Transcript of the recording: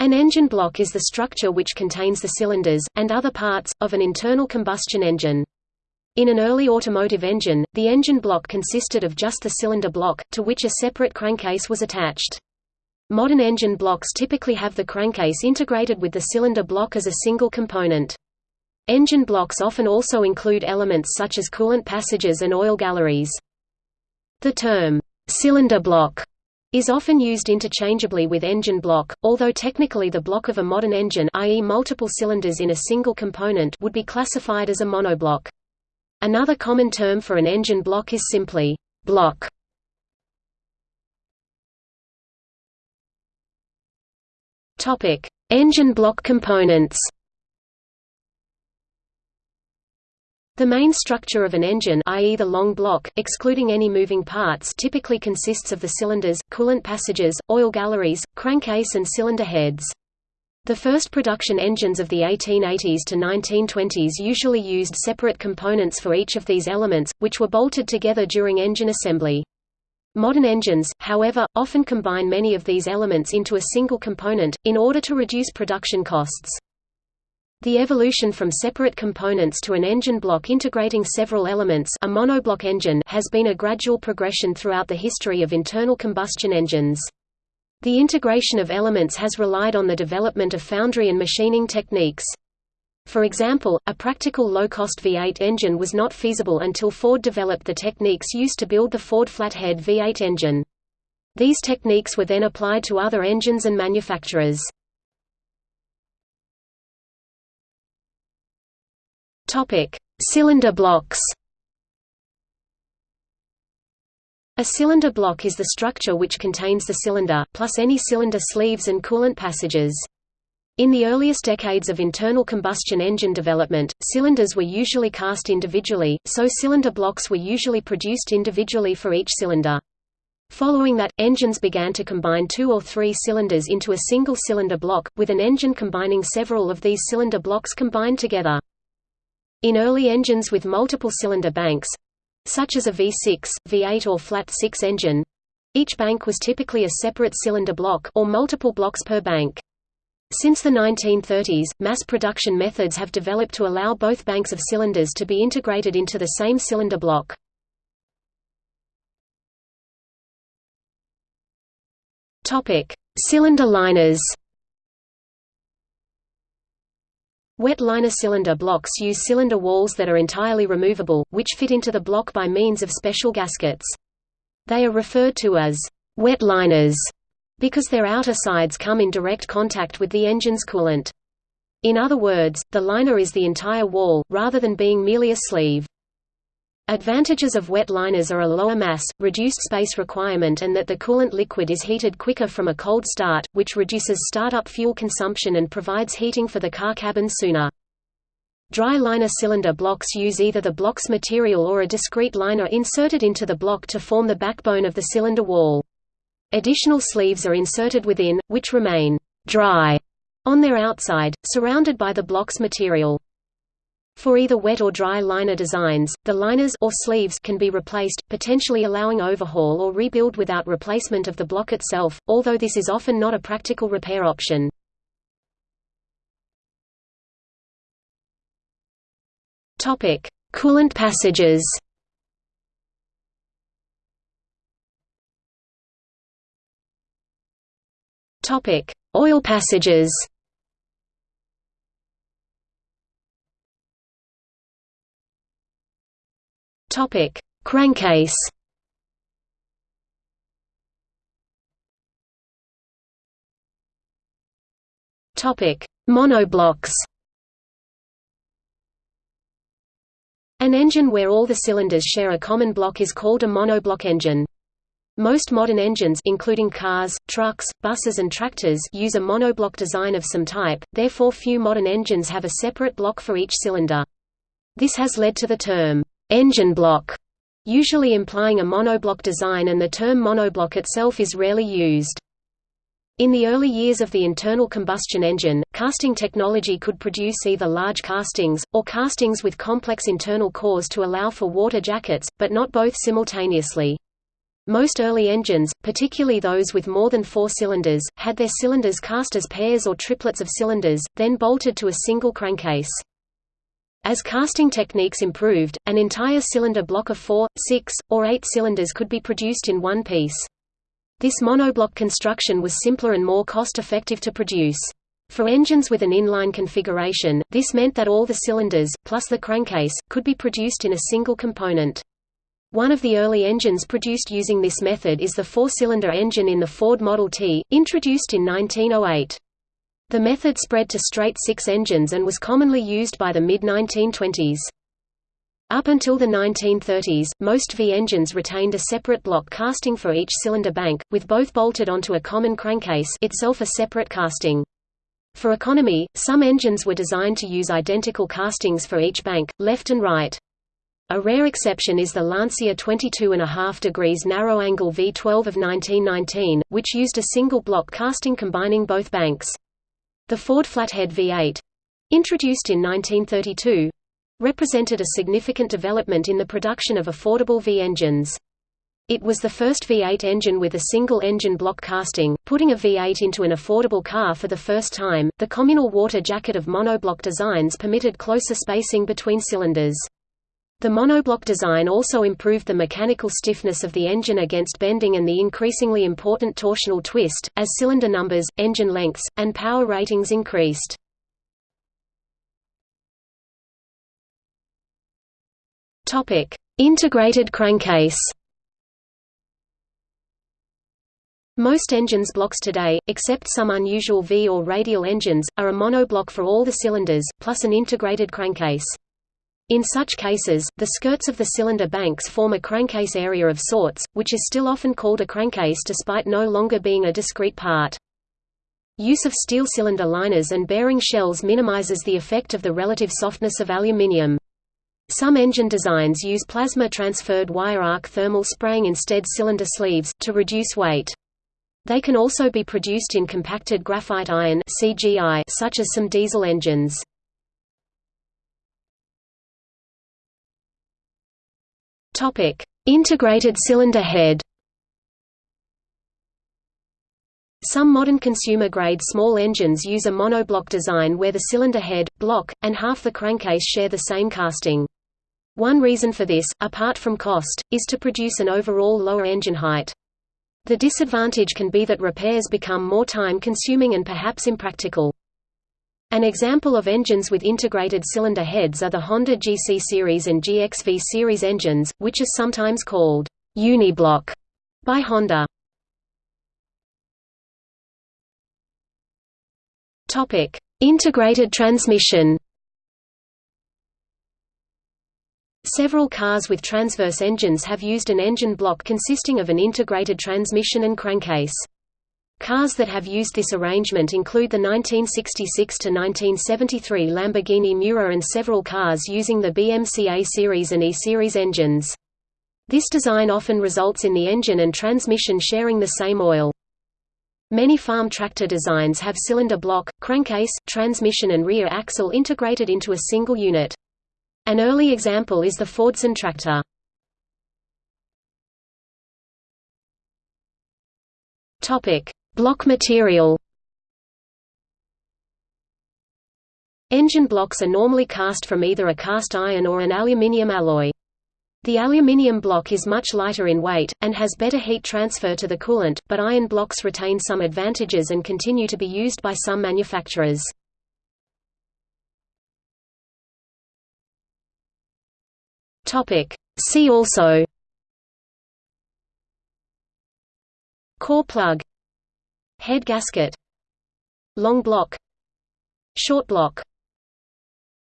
An engine block is the structure which contains the cylinders, and other parts, of an internal combustion engine. In an early automotive engine, the engine block consisted of just the cylinder block, to which a separate crankcase was attached. Modern engine blocks typically have the crankcase integrated with the cylinder block as a single component. Engine blocks often also include elements such as coolant passages and oil galleries. The term, cylinder block, is often used interchangeably with engine block, although technically the block of a modern engine i.e. multiple cylinders in a single component would be classified as a monoblock. Another common term for an engine block is simply block. Topic: Engine block components. The main structure of an engine i.e. the long block, excluding any moving parts typically consists of the cylinders, coolant passages, oil galleries, crankcase and cylinder heads. The first production engines of the 1880s to 1920s usually used separate components for each of these elements, which were bolted together during engine assembly. Modern engines, however, often combine many of these elements into a single component, in order to reduce production costs. The evolution from separate components to an engine block integrating several elements a monoblock engine has been a gradual progression throughout the history of internal combustion engines. The integration of elements has relied on the development of foundry and machining techniques. For example, a practical low-cost V8 engine was not feasible until Ford developed the techniques used to build the Ford flathead V8 engine. These techniques were then applied to other engines and manufacturers. Topic: Cylinder blocks. A cylinder block is the structure which contains the cylinder, plus any cylinder sleeves and coolant passages. In the earliest decades of internal combustion engine development, cylinders were usually cast individually, so cylinder blocks were usually produced individually for each cylinder. Following that, engines began to combine two or three cylinders into a single cylinder block, with an engine combining several of these cylinder blocks combined together. In early engines with multiple cylinder banks—such as a V6, V8 or flat 6 engine—each bank was typically a separate cylinder block or multiple blocks per bank. Since the 1930s, mass production methods have developed to allow both banks of cylinders to be integrated into the same cylinder block. Topic: Cylinder liners. Wet liner cylinder blocks use cylinder walls that are entirely removable, which fit into the block by means of special gaskets. They are referred to as wet liners because their outer sides come in direct contact with the engine's coolant. In other words, the liner is the entire wall, rather than being merely a sleeve. Advantages of wet liners are a lower mass, reduced space requirement and that the coolant liquid is heated quicker from a cold start, which reduces startup fuel consumption and provides heating for the car cabin sooner. Dry liner cylinder blocks use either the block's material or a discrete liner inserted into the block to form the backbone of the cylinder wall. Additional sleeves are inserted within, which remain dry on their outside, surrounded by the block's material. For either wet or dry liner designs, the liners or sleeves can be replaced, potentially allowing overhaul or rebuild without replacement of the block itself, although this is often not a practical repair option. Topic: Coolant passages. Topic: Oil passages. Topic: Crankcase. Topic: Monoblocks. An engine where all the cylinders share a common block is called a monoblock engine. Most modern engines including cars, trucks, buses and tractors use a monoblock design of some type, therefore few modern engines have a separate block for each cylinder. This has led to the term, engine block, usually implying a monoblock design and the term monoblock itself is rarely used. In the early years of the internal combustion engine, casting technology could produce either large castings, or castings with complex internal cores to allow for water jackets, but not both simultaneously. Most early engines, particularly those with more than four cylinders, had their cylinders cast as pairs or triplets of cylinders, then bolted to a single crankcase. As casting techniques improved, an entire cylinder block of four, six, or eight cylinders could be produced in one piece. This monoblock construction was simpler and more cost-effective to produce. For engines with an inline configuration, this meant that all the cylinders, plus the crankcase, could be produced in a single component. One of the early engines produced using this method is the four-cylinder engine in the Ford Model T, introduced in 1908. The method spread to straight six engines and was commonly used by the mid-1920s. Up until the 1930s, most V engines retained a separate block casting for each cylinder bank, with both bolted onto a common crankcase itself a separate casting. For economy, some engines were designed to use identical castings for each bank, left and right. A rare exception is the Lancia 22.5 degrees narrow-angle V12 of 1919, which used a single block casting combining both banks. The Ford Flathead V8—introduced in 1932—represented a significant development in the production of affordable V engines. It was the first V8 engine with a single engine block casting, putting a V8 into an affordable car for the first time. The communal water jacket of monoblock designs permitted closer spacing between cylinders. The monoblock design also improved the mechanical stiffness of the engine against bending and the increasingly important torsional twist, as cylinder numbers, engine lengths, and power ratings increased. Integrated crankcase Most engines blocks today, except some unusual V or radial engines, are a monoblock for all the cylinders, plus an integrated crankcase. In such cases, the skirts of the cylinder banks form a crankcase area of sorts, which is still often called a crankcase despite no longer being a discrete part. Use of steel cylinder liners and bearing shells minimizes the effect of the relative softness of aluminium. Some engine designs use plasma-transferred wire arc thermal spraying instead cylinder sleeves, to reduce weight. They can also be produced in compacted graphite iron such as some diesel engines. Topic: Integrated cylinder head. Some modern consumer-grade small engines use a monoblock design where the cylinder head, block, and half the crankcase share the same casting. One reason for this, apart from cost, is to produce an overall lower engine height. The disadvantage can be that repairs become more time-consuming and perhaps impractical. An example of engines with integrated cylinder heads are the Honda GC series and GXV series engines, which is sometimes called uniblock by Honda. Topic: Integrated transmission. Several cars with transverse engines have used an engine block consisting of an integrated transmission and crankcase. Cars that have used this arrangement include the 1966–1973 Lamborghini Miura and several cars using the BMC A series and E series engines. This design often results in the engine and transmission sharing the same oil. Many farm tractor designs have cylinder block, crankcase, transmission and rear axle integrated into a single unit. An early example is the Fordson tractor. Topic: Block material Engine blocks are normally cast from either a cast iron or an aluminium alloy. The aluminium block is much lighter in weight, and has better heat transfer to the coolant, but iron blocks retain some advantages and continue to be used by some manufacturers. See also Core plug Head gasket Long block Short block